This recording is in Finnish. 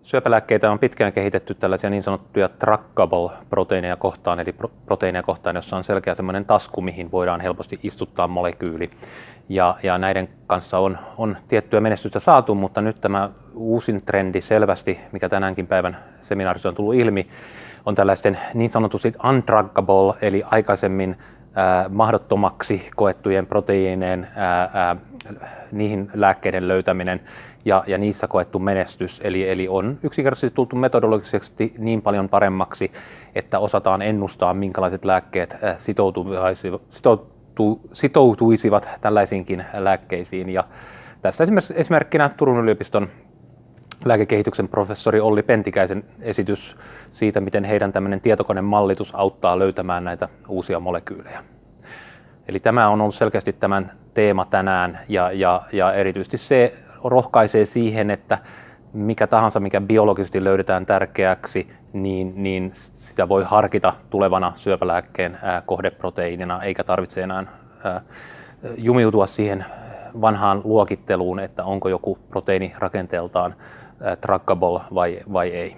Syöpälääkkeitä on pitkään kehitetty tällaisia niin sanottuja trackable-proteiineja kohtaan, eli proteiineja kohtaan, jossa on selkeä semmoinen tasku, mihin voidaan helposti istuttaa molekyyli. Ja, ja näiden kanssa on, on tiettyä menestystä saatu, mutta nyt tämä uusin trendi selvästi, mikä tänäänkin päivän seminaarissa on tullut ilmi, on tällaisten niin sanotusti undruggable, eli aikaisemmin mahdottomaksi koettujen proteiineen niihin lääkkeiden löytäminen ja, ja niissä koettu menestys. Eli, eli on yksinkertaisesti tultu metodologisesti niin paljon paremmaksi, että osataan ennustaa, minkälaiset lääkkeet sitoutu, sitoutuisivat tällaisiinkin lääkkeisiin. Ja tässä esimerkkinä Turun yliopiston lääkekehityksen professori Olli Pentikäisen esitys siitä, miten heidän tämmöinen tietokonemallitus auttaa löytämään näitä uusia molekyylejä. Eli tämä on ollut selkeästi tämän teema tänään ja, ja, ja erityisesti se rohkaisee siihen, että mikä tahansa, mikä biologisesti löydetään tärkeäksi, niin, niin sitä voi harkita tulevana syöpälääkkeen ää, kohdeproteiinina, eikä tarvitse enää ää, jumiutua siihen vanhaan luokitteluun, että onko joku proteiini rakenteeltaan trackable vai, vai ei.